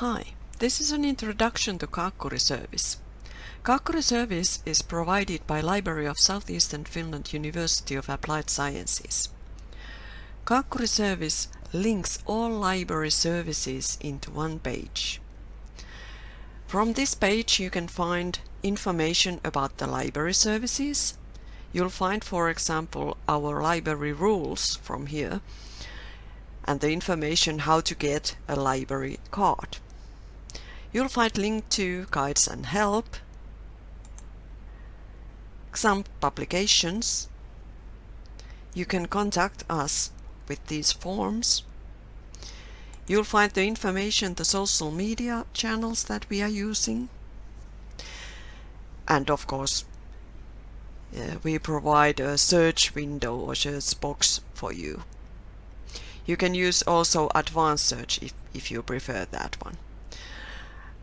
Hi, this is an introduction to Kaakkuri service. Kaakkuri service is provided by Library of Southeastern Finland University of Applied Sciences. Kaakkuri service links all library services into one page. From this page you can find information about the library services. You'll find, for example, our library rules from here and the information how to get a library card. You'll find link to guides and help, some publications. You can contact us with these forms. You'll find the information, the social media channels that we are using. And of course, uh, we provide a search window or search box for you. You can use also advanced search if, if you prefer that one.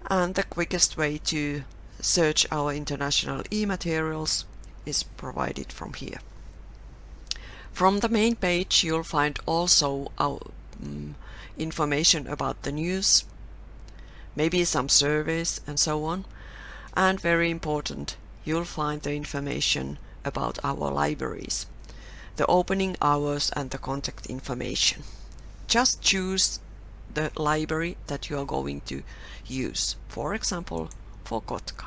And the quickest way to search our international e-materials is provided from here. From the main page you'll find also our um, information about the news, maybe some surveys and so on. And very important, you'll find the information about our libraries, the opening hours and the contact information. Just choose the library that you are going to use, for example, for Kotka,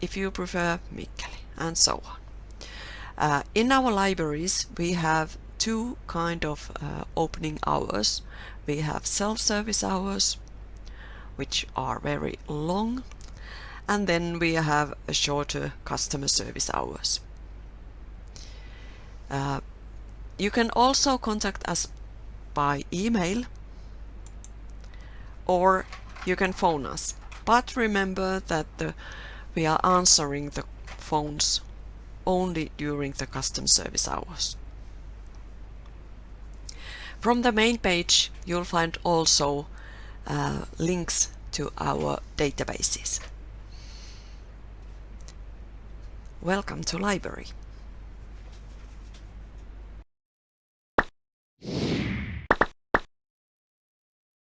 if you prefer Mikkeli, and so on. Uh, in our libraries we have two kind of uh, opening hours. We have self-service hours, which are very long, and then we have a shorter customer service hours. Uh, you can also contact us by email or you can phone us. But remember that the, we are answering the phones only during the custom service hours. From the main page you'll find also uh, links to our databases. Welcome to library.